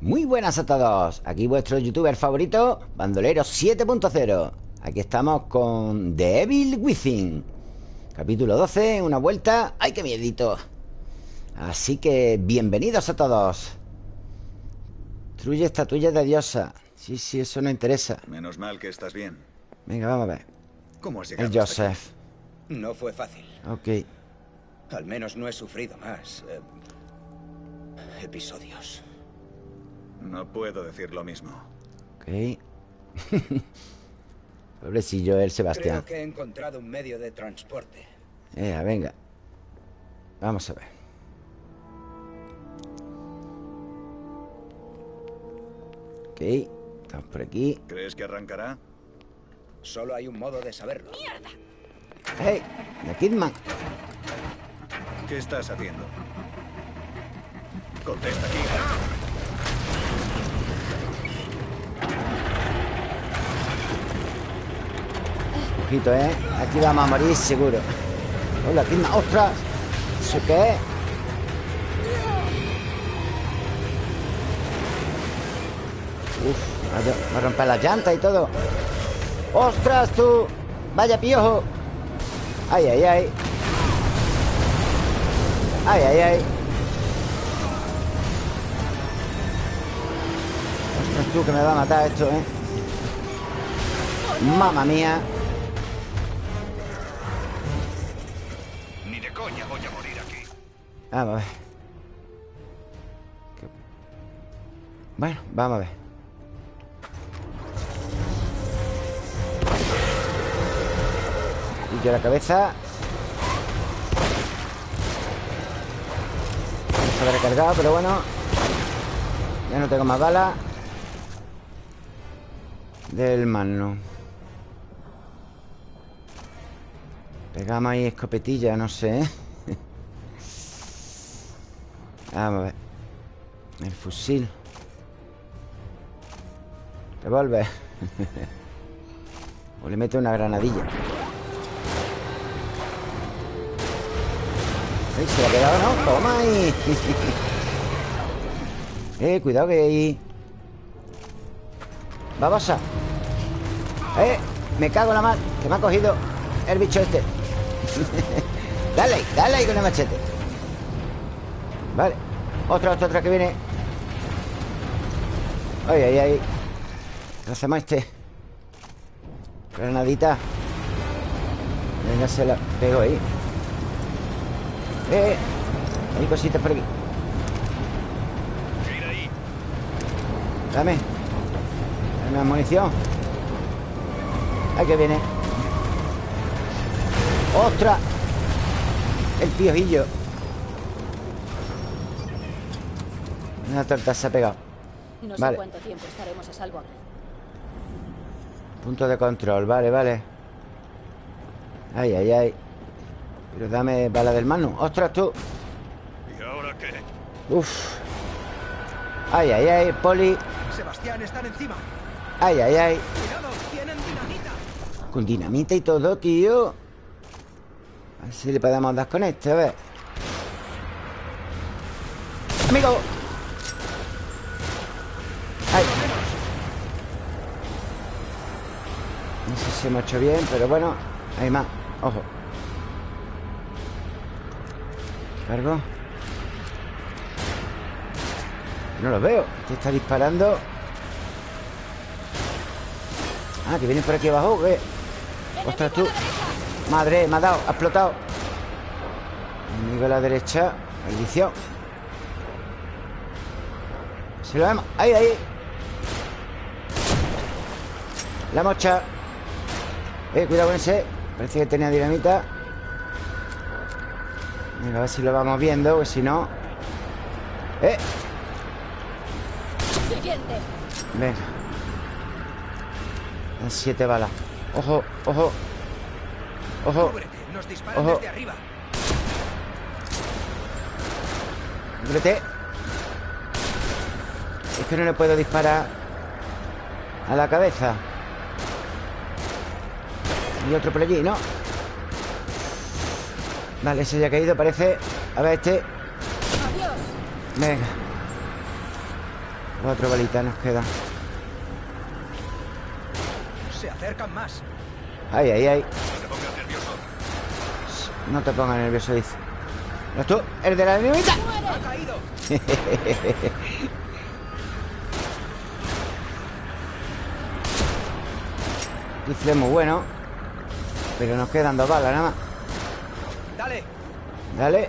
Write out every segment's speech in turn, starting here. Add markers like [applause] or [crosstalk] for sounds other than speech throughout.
Muy buenas a todos Aquí vuestro youtuber favorito Bandolero 7.0 Aquí estamos con The Evil Within Capítulo 12 Una vuelta ¡Ay, qué miedito! Así que bienvenidos a todos Truye estatuilla de diosa Sí, sí, eso no interesa Menos mal que estás bien Venga, vamos a ver ¿Cómo has llegado El hasta aquí? Joseph No fue fácil. Ok Al menos no he sufrido más. eh, episodios. No puedo decir lo mismo Ok [laughs] Pobrecillo el Sebastián Creo que he encontrado un medio de transporte. Eh, venga Vamos a ver Ok Estamos por aquí ¿Crees que arrancará? Solo hay un modo de saberlo. ¡Hey! ¡The Kidman! ¿Qué estás haciendo? Contesta aquí Ojito, ¿eh? Aquí vamos a morir seguro ¡Hola, Kidman! ¡Ostras! ¿Eso qué es? Uf, va a romper las llantas y todo ¡Ostras, tú! ¡Vaya piojo! ¡Ay, ay, ay! ¡Ay, ay, ay! Ostras, tú, que me va a matar esto, ¿eh? ¡Mamma mía! Vamos a ver. Bueno, vamos a ver. Y yo la cabeza. Está recargado, pero bueno. Ya no tengo más balas. Del mano. Pegamos ahí escopetilla, no sé. ¿Eh? Vamos a ver. El fusil. Revólver. [laughs] o le meto una granadilla. Ay, se le ha quedado, ¿no? Toma ahí. [laughs] eh, cuidado que ahí. Babosa. Eh, me cago en la mar. Que me ha cogido el bicho este. [laughs] dale, dale ahí con el machete. Vale. Otra, otra, otra que viene. Ay, ay, ay. ¿Qué hacemos este? Granadita. Venga, se la pego ahí. Eh, hay cositas por aquí. Dame. Dame munición. Ahí que viene. ¡Ostras! El piojillo. Una torta se ha pegado. No sé Vale. cuánto tiempo estaremos a salvo aquí. Punto de control, vale, vale. Ay, ay, ay. Pero dame bala del mano. ¡Ostras, tú! ¿Y ahora qué? Uf. Ay, ay, ay, poli. Sebastián, están encima. Ay, ay, ay. Cuidado, tienen dinamita. Con dinamita y todo, tío. A ver si le podemos dar con este, a ver. Amigo. Hemos hecho bien, pero bueno. Hay más. Ojo. Cargo. No lo veo. ¿Qué está disparando? Ah, que vienen por aquí abajo. ¿qué? Ostras, tú. Madre, me ha dado. Ha explotado. Enemigo a la derecha. Maldición. Se lo vemos. Ahí, ahí. La mocha. Eh, cuidado con ese. Parece que tenía dinamita. Venga, a ver si lo vamos viendo, porque si no. Eh, Siguiente. venga. Dan siete balas. Ojo, ojo. Ojo. Cúbrete, nos disparan Ojo. desde arriba. Cúbrete. Es que no le puedo disparar a la cabeza. Y otro por allí, ¿no? Vale, ese ya ha caído, parece A ver, este Adiós. Venga Cuatro balitas nos quedan. Se acercan más. Ay, ay, ay. No te pongas nervioso. No te pongas nervioso, dice. ¿No tú? ¿El de la dinamita? Ha caído. [laughs] Rifle muy bueno. Pero nos quedan dos balas nada más. Dale. Dale.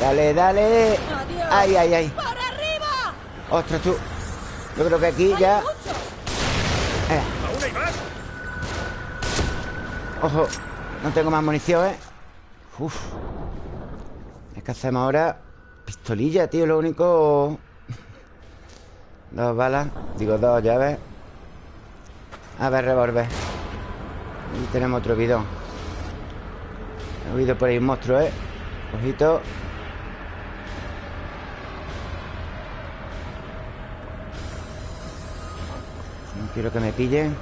Dale, dale. Adiós. Ay, ay, ay. ¡Para arriba! Ostras, tú. Yo creo que aquí ¡Hay ya. Eh, ¿Aún hay más? ojo. No tengo más munición, ¿eh? Uf. Es que hacemos ahora. Pistolilla, tío. Lo único. Dos balas. Digo, dos llaves. A ver, revólver. Y tenemos otro bidón. He oído por ahí un monstruo, ¿eh? Ojito. No quiero que me pillen.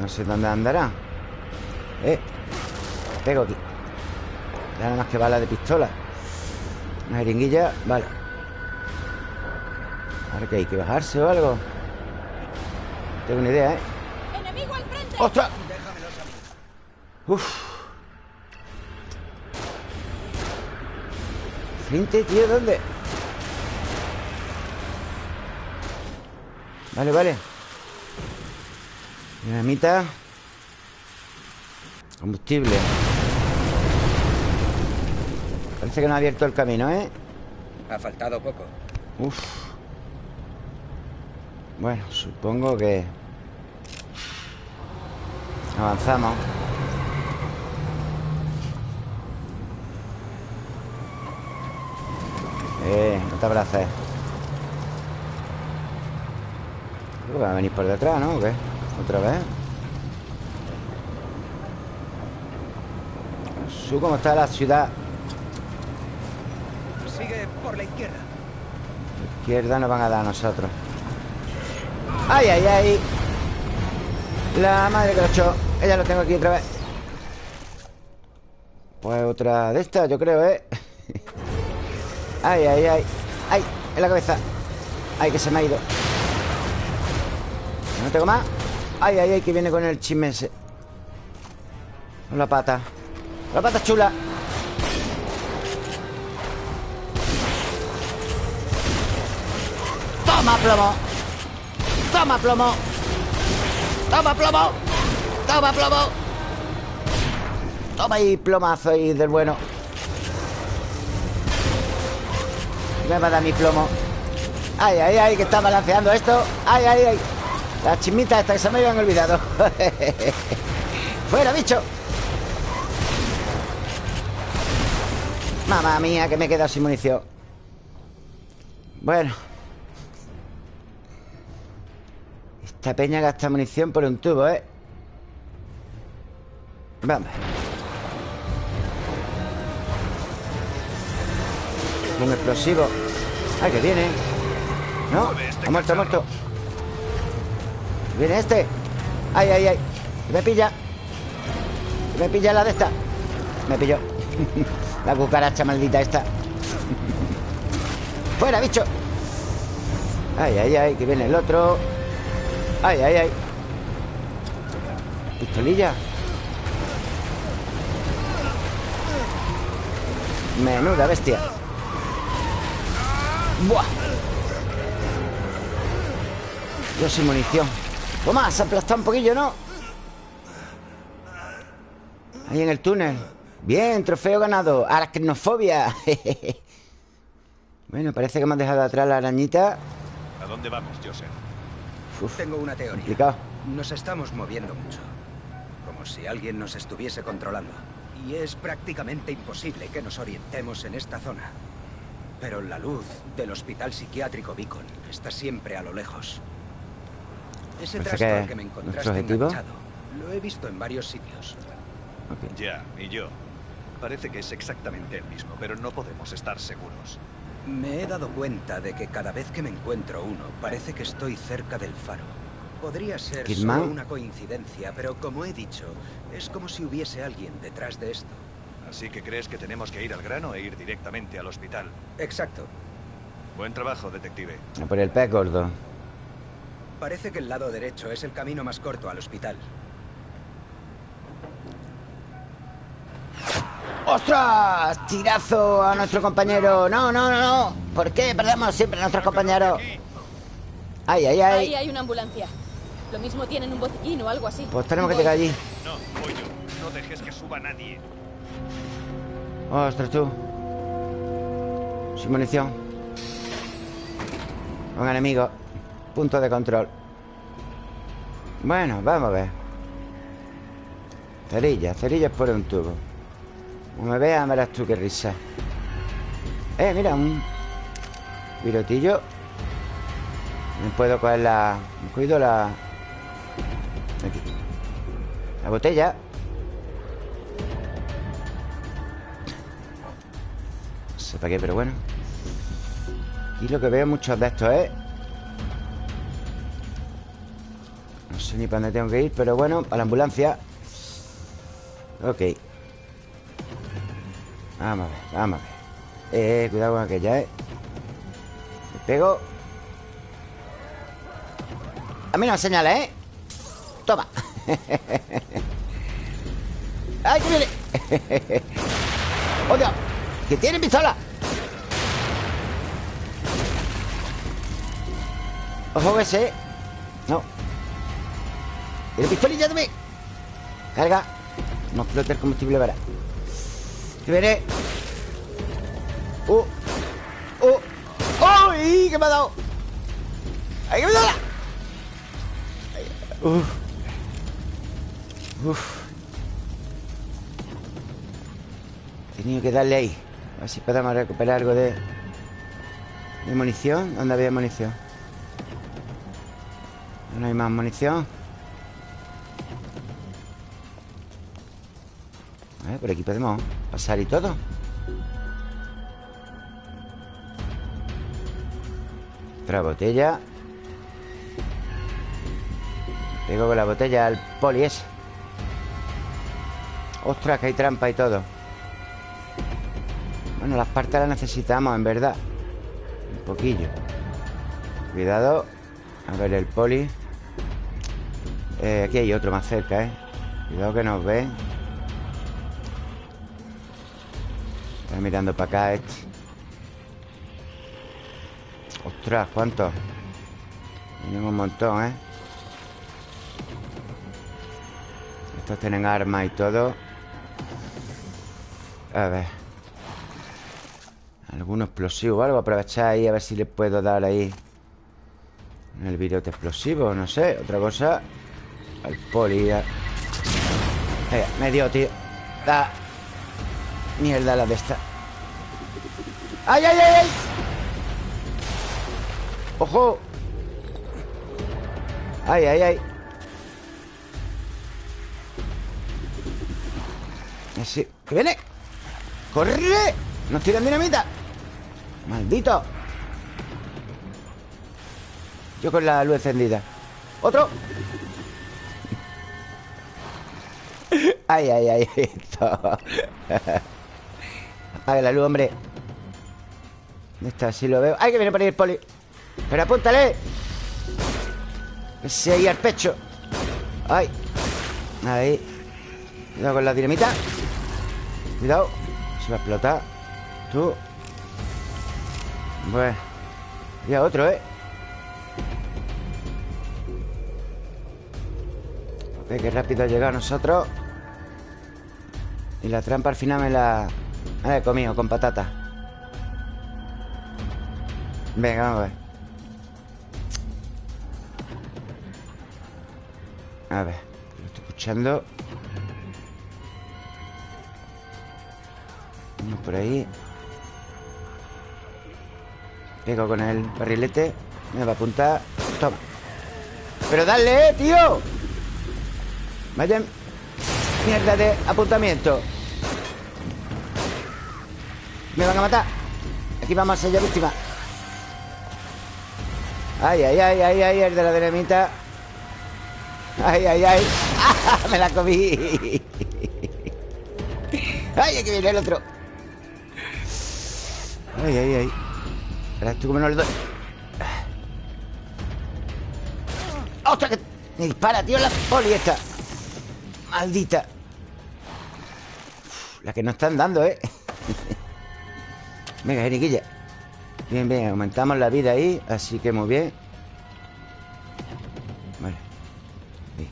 No sé dónde andará. Eh. Pego aquí. Ya nada más que bala de pistola. Una jeringuilla. Vale. Ahora que hay que bajarse o algo. No tengo ni idea, ¿eh? ¡Enemigo al frente! ¡Ostras! Uf. Frente, tío, ¿dónde? Vale, vale. Dinamita. Combustible. Parece que no ha abierto el camino, ¿eh? Ha faltado poco. Uf. Bueno, supongo que... Avanzamos. Eh, no te abraces. Creo que va a venir por detrás, ¿no? ¿O qué? ¿Otra vez? Su, ¿cómo está la ciudad? Por la izquierda. Izquierda nos van a dar a nosotros. ¡Ay, ay, ay! La madre que lo echó. Ella lo tengo aquí otra vez. Pues otra de estas, yo creo, ¿eh? [laughs] ¡Ay, ay, ay! ¡Ay! En la cabeza. ¡Ay, que se me ha ido! No tengo más. ¡Ay, ay, ay! Que viene con el chisme ese. Con la pata. La pata chula. Plomo. Toma plomo. Toma plomo. Toma plomo. Toma ahí plomazo ahí del bueno. Me va a dar mi plomo. Ay, ay, ay, que está balanceando esto. Ay, ay, ay. Las chismitas estas que se me habían olvidado. [laughs] Fuera, bicho. Mamma mía, que me he quedado sin munición. Bueno. Esta peña gasta munición por un tubo, ¿eh? Vamos. Un explosivo. ¡Ay, que viene! ¿No? Ha muerto, ha muerto. ¿Viene este? ¡Ay, ay, ay! Me pilla. Me pilla la de esta. Me pilló. [laughs] la cucaracha maldita esta. [laughs] ¡Fuera, bicho! ¡Ay, ay, ay! Que viene el otro. ¡Ay, ay, ay! Pistolilla. Menuda bestia. ¡Buah! Yo sin munición. Toma, se ha aplastado un poquillo, ¿no? Ahí en el túnel. Bien, trofeo ganado. Aracnofobia. [laughs] bueno, parece que han dejado atrás la arañita. ¿A dónde vamos, Joseph? Uf, Tengo una teoría. complicado. Nos estamos moviendo mucho. Como si alguien nos estuviese controlando. Y es prácticamente imposible que nos orientemos en esta zona. Pero la luz del hospital psiquiátrico Beacon está siempre a lo lejos. Ese Parece trastor que que me encontraste objetivo- enganchado, lo he visto en varios sitios. Ya, y yo. Parece que es exactamente el mismo, pero no podemos estar seguros. Me he dado cuenta de que cada vez que me encuentro uno, parece que estoy cerca del faro. Podría ser Kidman. solo una coincidencia, pero como he dicho, es como si hubiese alguien detrás de esto. Así que crees que tenemos que ir al grano e ir directamente al hospital. Exacto. Buen trabajo, detective. A por el pez gordo. Parece que el lado derecho es el camino más corto al hospital. ¡Ostras! Tirazo a nuestro compañero. No, no, no, no. ¿Por qué perdemos siempre a nuestros compañeros? Ay, ay, Ahí ay. hay una ambulancia. Lo mismo tienen un botiquín o algo así. Pues tenemos que llegar allí. No, voy yo. No dejes que suba nadie. Ostras, tú. Sin munición. Un enemigo. Punto de control. Bueno, vamos a ver. Cerillas, cerillas por un tubo. Como me veas, verás tú qué risa. Eh, mira, un virotillo. Me puedo coger la. Me cuido la. Aquí. La botella. No sé para qué, pero bueno. Y lo que veo muchos de estos, ¿eh? No sé ni para dónde tengo que ir, pero bueno, a la ambulancia. Ok. Vamos a ver, vamos a ver. Eh, cuidado con aquella, ¿eh? Me pego. A mí no me señala, ¿eh? Toma. [laughs] ¡Ay, [laughs] que viene! ¡Oh, Dios! ¡Que tiene pistola! Ojo ese No ¿Tiene pistolilla también? Carga No explote el combustible para Que viene ¡Uh! ¡Uh! ¡Uy! ¿Qué me ha dado? ¡Ay, que me da! ¡Uf! ¡Uf! He tenido que darle ahí A ver si podemos recuperar algo de De munición ¿Dónde había munición? No hay más munición A ver, por aquí podemos pasar y todo. Otra botella. Pego con la botella al poli ese. Ostras, que hay trampa y todo. Bueno, las partes las necesitamos, en verdad. Un poquillo. Cuidado. A ver el poli. Eh, Aquí hay otro más cerca, ¿eh? Cuidado que nos ven Mirando para acá este Ostras, ¿cuántos? Tienen un montón, ¿eh? Estos tienen armas y todo. A ver. ¿Algún explosivo o algo? Aprovechar ahí a ver si le puedo dar ahí. El virote explosivo, no sé Otra cosa. Al poli Eh, me dio, tío. Da. Mierda la de esta ¡Ay, ay, ay, ay! ¡Ojo! ¡Ay, ay, ay! Ese... ¡Que viene! ¡Corre! ¡Nos tiran dinamita! ¡Maldito! Yo con la luz encendida ¡Otro! [laughs] ¡Ay, ay, ay! Esto. [laughs] Apaga la luz, hombre ¿Dónde está? Si lo veo ¡Ay, que viene por ahí el poli! ¡Pero apúntale! Ese ahí al pecho ¡Ay! Ahí Cuidado con la dinamita Cuidado Se va a explotar Tú Bueno Y a otro, ¿eh? Ve qué rápido ha llegado a nosotros Y la trampa al final me la... Me la he comido con patata Venga, vamos a ver. A ver Lo estoy escuchando. Uno por ahí. Pego con el barrilete Me va a apuntar. Toma. Pero dale, eh, tío. Vaya Mierda de apuntamiento. Me van a matar. Aquí vamos a ser ya víctima Ay, ay, ay, ay, ay El de la dinamita ¡Ay, ay, ay! [laughs] ¡Me la comí! ¡Ay, aquí viene el otro! ¡Ay, ay, ay! Ahora estoy como no le doy ¡Ostras! Que me dispara, tío, la poli esta Maldita La que no están dando, ¿eh? [laughs] Venga, Jeriquilla Bien, bien, aumentamos la vida ahí Así que muy bien. Vale. Bien.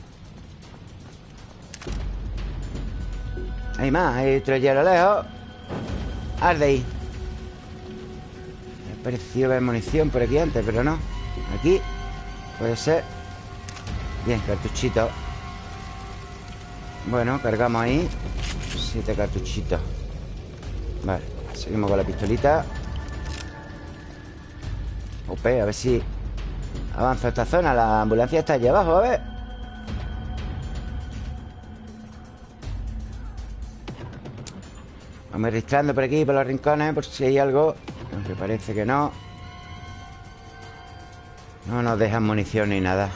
Hay más, hay otro allí a lo lejos. Arde ahí. Me ha parecido ver munición por aquí antes, pero no. Aquí Puede ser. Bien, cartuchito. Bueno, cargamos ahí. Siete cartuchitos. Vale, seguimos con la pistolita Ope, a ver si Avanza esta zona. La ambulancia está allí abajo, a ver. Vamos registrando por aquí, por los rincones Por si hay algo. Aunque parece que no. No nos dejan munición ni nada.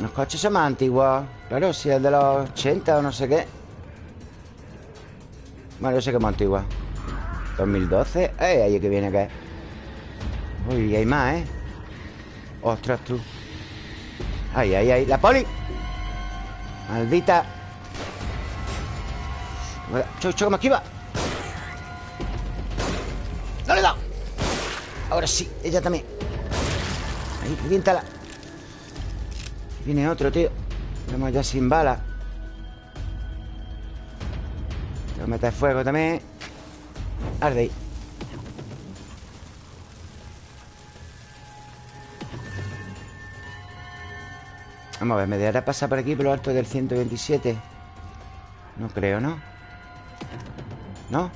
Los coches son más antiguos. Claro, si es de los 80 o no sé qué. Bueno, yo sé que es más antigua. 2012 ¡Eh! Ahí que viene que Uy, hay más, ¿eh? Ostras, tú. Ay, ay, ay. ¡La poli! Maldita. Chocho, ¿cómo esquiva? ¡No le he dado! Ahora sí, ella también. Ahí, reviéntala. Viene otro, tío. Estamos ya sin balas Tengo que meter fuego también. Arde ahí Vamos a ver, ¿me dejará pasar por aquí por lo alto del 127? No creo, ¿no? ¿No?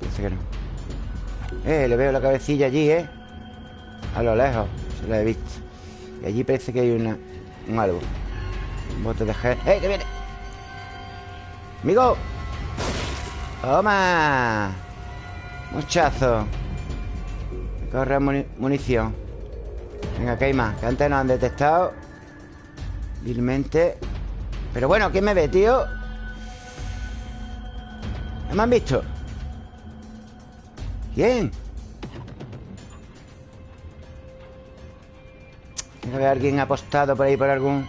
Parece que no Eh, le veo la cabecilla allí, ¿eh? A lo lejos Se la he visto Y allí parece que hay una, un algo Un bote de gel ¡Eh, que viene! ¡Amigo! ¡Toma! Muchazo Corre muni munición Venga, que hay más Que antes nos han detectado Vilmente Pero bueno, ¿quién me ve, tío? ¿No me han visto? ¿Quién? Tiene que haber alguien apostado por ahí Por algún...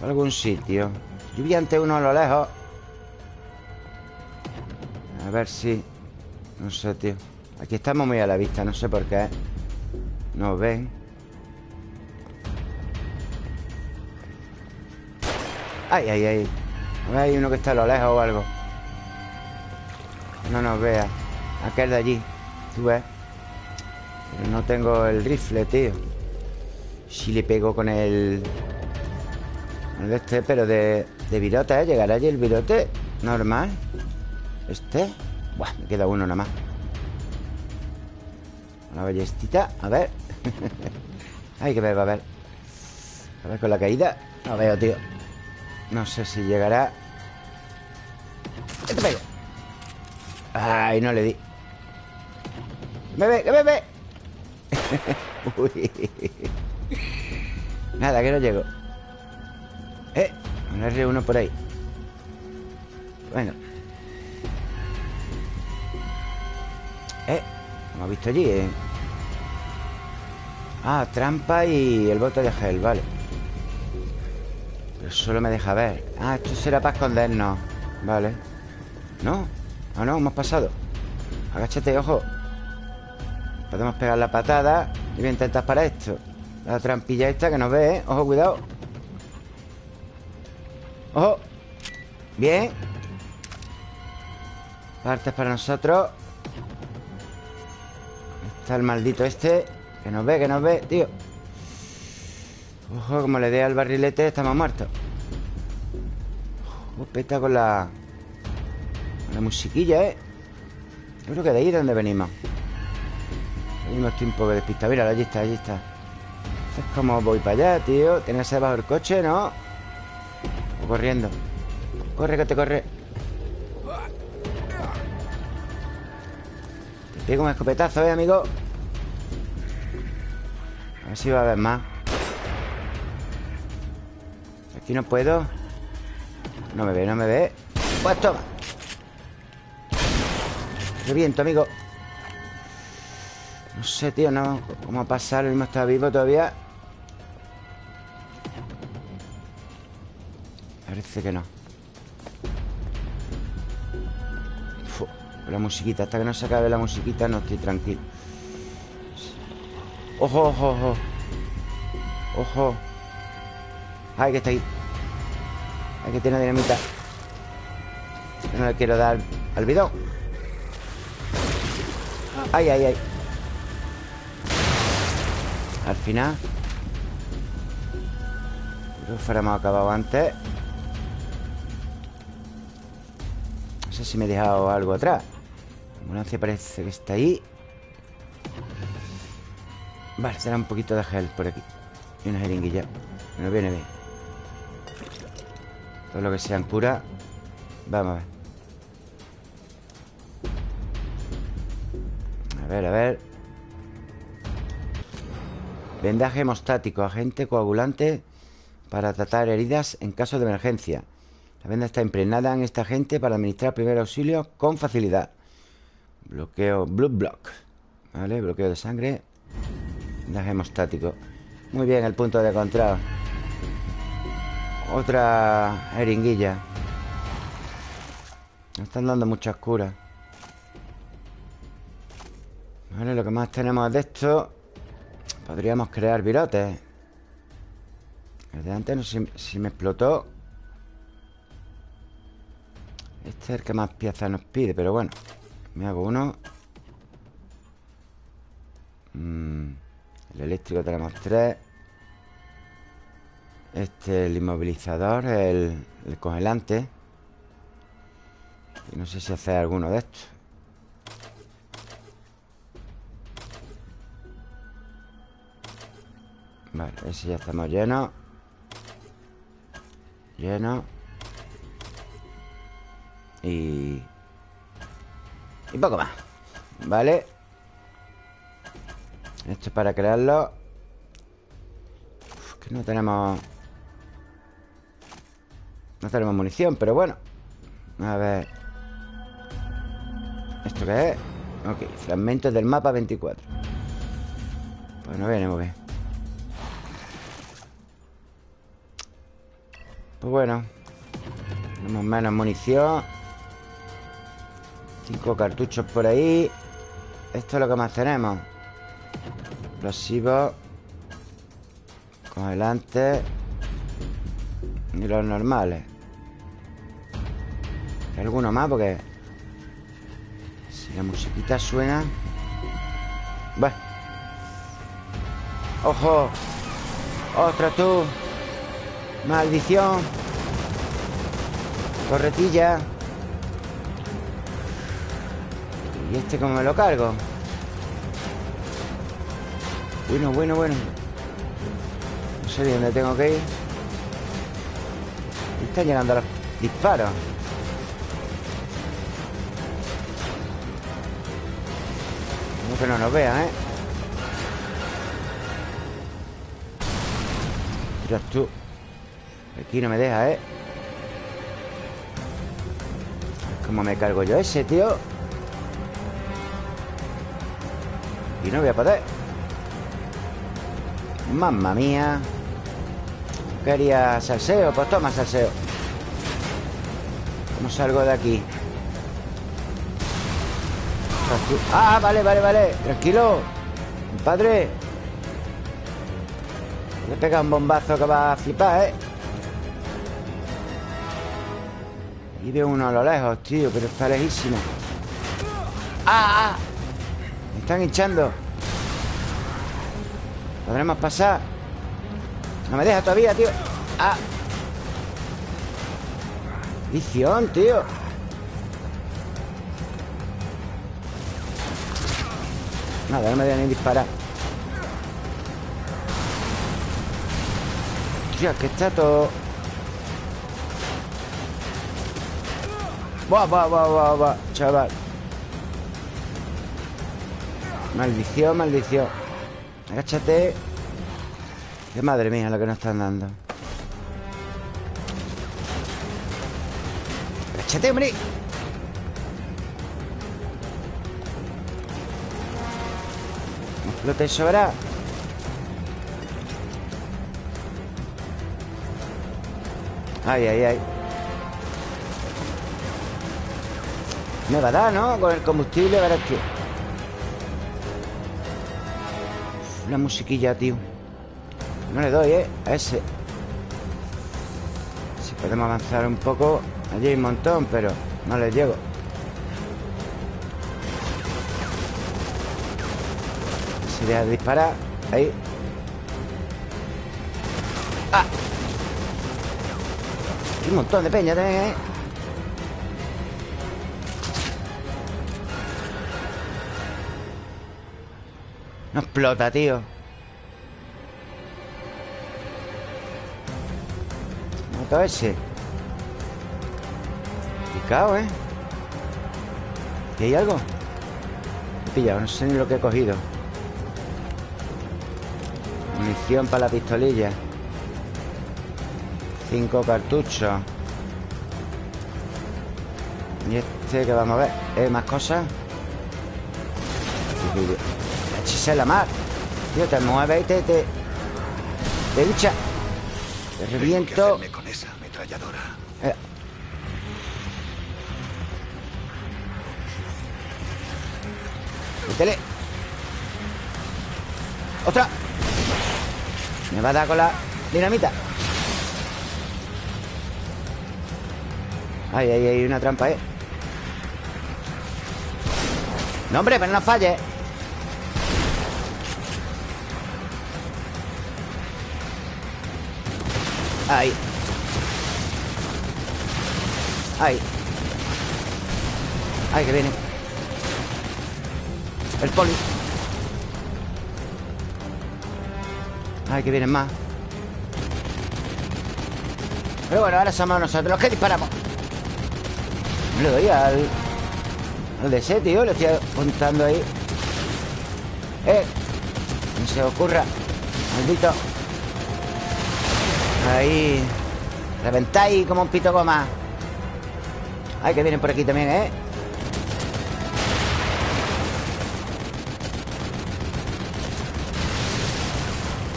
Por algún sitio Yo vi ante uno a lo lejos A ver si... No sé, tío Aquí estamos muy a la vista, no sé por qué Nos ven Ay, ay, ay. A hay uno que está a lo lejos o algo. No nos vea. Aquel de allí. Tú ves. Pero no tengo el rifle, tío. Si le pego con el... El de este, pero de, de virote, ¿eh? Llegará allí el virote Normal. Este. Buah, me queda uno nada más. Una ballestita. A ver [laughs] Ay, que me va a ver. A ver con la caída. No veo, tío. No sé si llegará. Este pega Ay, no le di. ¡Que me ve! ¡Que me ve! Uy. Nada, que no llego. Eh, un R1 por ahí. Bueno. Eh, hemos visto allí, eh Ah, trampa y el bote de gel, vale. Pero solo me deja ver. Ah, esto será para escondernos. Vale. ¿No? Ah, no, hemos pasado Agáchate, ojo. Podemos pegar la patada Y voy a intentar para esto. La trampilla esta que nos ve, ¿eh? Ojo, cuidado. Ojo. Bien. Partes para nosotros. Está el maldito este Que nos ve, que nos ve, tío. Ojo, como le dé al barrilete Estamos muertos. Ojo, con la Con la musiquilla, ¿eh? Yo creo que de ahí es donde venimos. Venimos tiempo de despista Mira, allí está, allí está. Es como voy para allá, tío. Tienes que bajo el coche, ¿no? O corriendo. Corre, que te corre. Te pego un escopetazo, ¿eh, amigo? Ver si va a haber más. Aquí no puedo. No me ve, no me ve. Pues toma. Reviento, amigo. No sé, tío, no. ¿Cómo a pasar? El mismo está vivo todavía. Parece que no. La musiquita. Hasta que no se acabe la musiquita no estoy tranquilo Ojo, ojo, ojo. Ojo. Ay, que está ahí. Hay que tener dinamita. No le quiero dar al bidón. Ay, ay, ay. Al final. Creo que fuéramos acabado antes. No sé si me he dejado algo atrás. La ambulancia parece que está ahí Vale, será un poquito de gel por aquí. Y una jeringuilla. Me viene bien. Todo lo que sean cura Vamos a ver. A ver, a ver. Vendaje hemostático. Agente coagulante Para tratar heridas en caso de emergencia. La venda está impregnada en este agente Para administrar primer auxilio con facilidad. Bloqueo Blood Block. Vale, bloqueo de sangre Vendaje hemostático. Muy bien, el punto de encontrado. Otra jeringuilla. Me están dando muchas curas Vale, lo que más tenemos de esto Podríamos crear virotes. El de antes no sé si me explotó. Este es el que más piezas nos pide Pero bueno Me hago uno. Mm, El eléctrico tenemos tres. Este el inmovilizador El, el congelante. Y no sé si hacer alguno de estos. Vale, ese ya estamos llenos. Lleno Y... Y poco más. Vale Esto es para crearlo. Que no tenemos No tenemos munición, pero bueno. A ver. ¿Esto qué es? Ok, fragmentos del mapa 24 Pues no viene muy bien. Pues bueno. Tenemos menos munición. Cinco cartuchos por ahí. Esto es lo que más tenemos Explosivos Congelantes Y los normales ¿Hay alguno más? Porque Si la musiquita suena Bueno ¡Ojo! ¡Ostras tú! Maldición Corretilla ¿Y este cómo me lo cargo? Bueno, bueno, bueno No sé dónde tengo que ir Están llegando los disparos No que no nos vean, ¿eh? Tiras tú Aquí no me deja, ¿eh? ¿Cómo me cargo yo ese, tío? Y no voy a poder Mamma mía Quería salseo Pues toma salseo ¿Cómo salgo de aquí? Ah, vale, vale, vale Tranquilo Padre Le pega un bombazo que va a flipar, ¿eh? Y veo uno a lo lejos, tío Pero está lejísimo ¡Ah! ah! Me están hinchando ¿Podremos pasar? No me deja todavía, tío. ¡Ah! Visión, tío. Nada, no me deja ni disparar. Tío, que está todo. Buah, buah, buah, buah, buah, chaval. Maldición, maldición Agáchate. Qué madre mía lo que nos están dando. Agáchate, hombre. Lo te sobra. Ay, ay, ay. Me va a dar, ¿no? Con el combustible, verás que... La musiquilla, tío No le doy, ¿eh? A ese Si podemos avanzar un poco Allí hay un montón, pero no les llego Si deja de disparar Ahí ¡Ah! Hay un montón de peña ¿eh? No explota, tío Mato ese Picado, ¿eh? ¿Y hay algo? He pillado, no sé ni lo que he cogido Munición para la pistolilla Cinco cartuchos Y este que vamos a ver ¿Eh? ¿Más cosas? Hechise la mar Tío, te mueves y te... Te, te hincha Te reviento ¿Qué con esa ametralladora? Eh. Métele ¡Otra! Me va a dar con la dinamita Ay, ay, ay, una trampa, ¿eh? No, hombre, pero no falles Ahí. Ahí. Ahí que viene. El poli. Ay, que vienen más. Pero bueno, ahora somos nosotros los que disparamos. Le doy al... Al de tío Le estoy apuntando ahí. Eh No se ocurra. Maldito Ahí. Reventáis como un pito goma. Ay, que vienen por aquí también, ¿eh?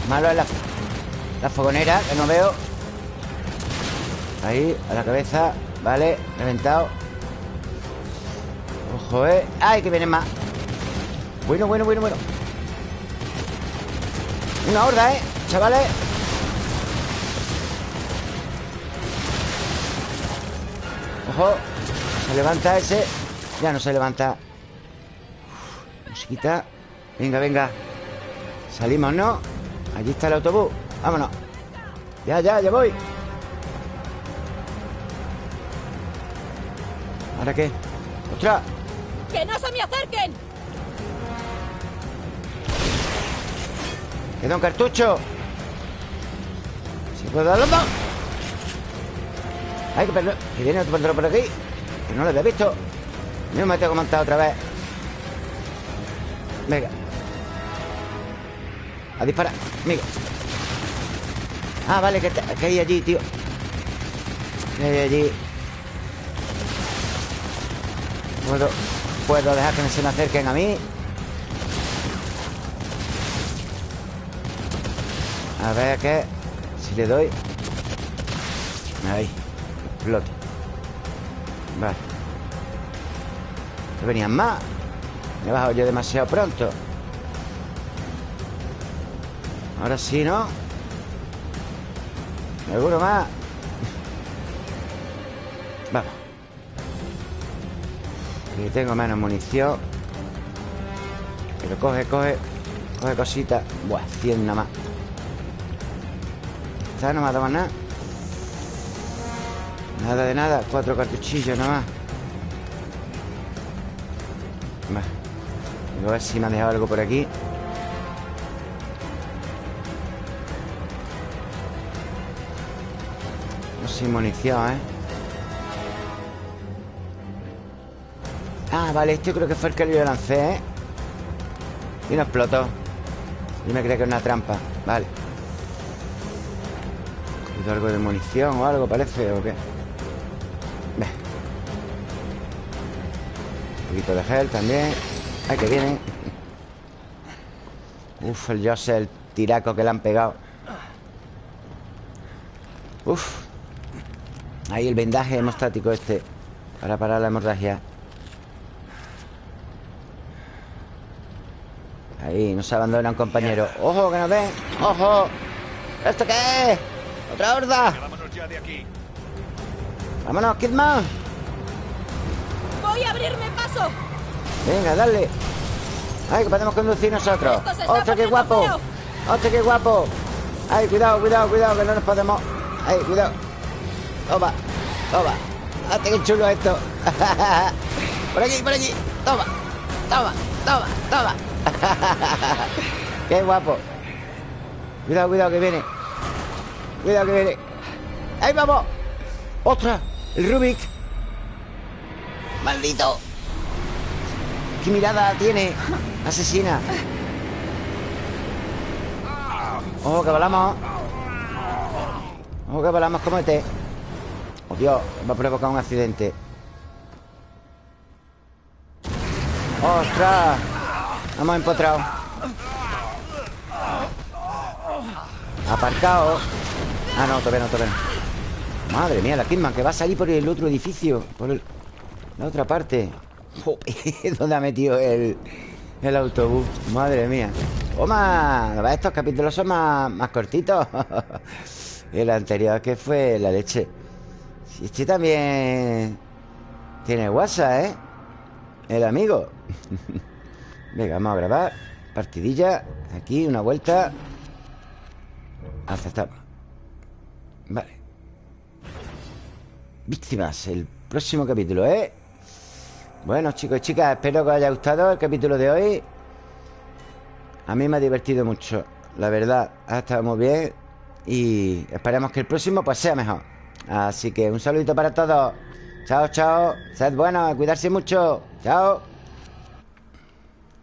Malo es la, la fogonera, que no veo. Ahí, a la cabeza. Vale, reventado. Ojo, eh ¡Ay, que vienen más! Bueno, bueno, bueno, bueno. Una horda, eh Chavales Ojo Se levanta ese Ya no se levanta Uf, Musiquita Venga, venga Salimos, ¿no? Allí está el autobús Vámonos Ya, ya, ya voy ¿Ahora qué? ¡Ostras! ¡Que no se me acerquen! ¡Queda un cartucho! ¿Si puedo dar los dos? ¡Ay, que, perro- que viene otro por aquí! Que no lo había visto. Yo me tengo que montar otra vez. Venga. A disparar Amigo Ah, vale, que, hay allí, tío. Que hay allí. Puedo, puedo dejar que se me acerquen a mí. A ver qué Si le doy. Ahí Explote Vale. ¿Que venían más? Me he bajado yo demasiado pronto. Ahora sí, ¿no? ¿Alguno más? [laughs] Vamos. Que tengo menos munición. Pero coge, coge Coge cositas. Buah, 100 nada más. Esta no me ha dado nada Nada de nada Cuatro cartuchillos nada más Voy a ver si me ha dejado algo por aquí No sin munición, ¿eh? Ah, vale, este creo que fue el que yo lancé, ¿eh? Y no explotó Yo me creía que era una trampa Vale ¿Cogido algo de munición o algo, parece? ¿O qué? Poquito de gel también Ay, que vienen Uf, el Jose, el tiraco que le han pegado Uf Ahí el vendaje hemostático este Para parar la hemorragia Ahí, no se abandona un compañero ¡Ojo, que nos ven! ¡Ojo! ¿Esto qué es? ¡Otra horda! Vámonos. ¡Vámonos, Kidman! ¡Voy a abrirme paso! Venga, dale ¡Ay, que podemos conducir nosotros! ¡Hostia, qué guapo! ¡Hostia, qué guapo! ¡Ay, cuidado, cuidado, cuidado! Que no nos podemos... ¡Ay, cuidado! ¡Toma! ¡Toma! ¡Hostia, qué chulo esto! [laughs] ¡Por aquí, por aquí! ¡Toma! ¡Toma! ¡Toma! ¡Toma! [laughs] ¡Qué guapo! Cuidado, cuidado, que viene Cuidado, que viene ¡Ahí vamos! ¡Ostras! ¡El Rubik! ¡Maldito! ¿Qué mirada tiene? Asesina Ojo que volamos Ojo que volamos como este Oh Dios, va a provocar un accidente. ¡Ostras! Hemos empotrado. Aparcado. Ah, no, todavía no, todavía no. Madre mía, la Kidman que va a salir por el otro edificio Por el- la otra parte [laughs] ¿Dónde ha metido el, el autobús? Madre mía. Toma, estos capítulos son más, más cortitos. [laughs] El anterior que fue la leche. Este también Tiene WhatsApp, ¿eh? El amigo. [laughs] Venga, vamos a grabar. Partidilla. Aquí, una vuelta. Aceptamos. Vale. Víctimas El próximo capítulo, ¿eh? Bueno, chicos y chicas Espero que os haya gustado el capítulo de hoy. A mí me ha divertido mucho La verdad, ha estado muy bien Y esperemos que el próximo pues sea mejor. Así que un saludito para todos. Chao, chao. Sed buenos, cuidarse mucho. Chao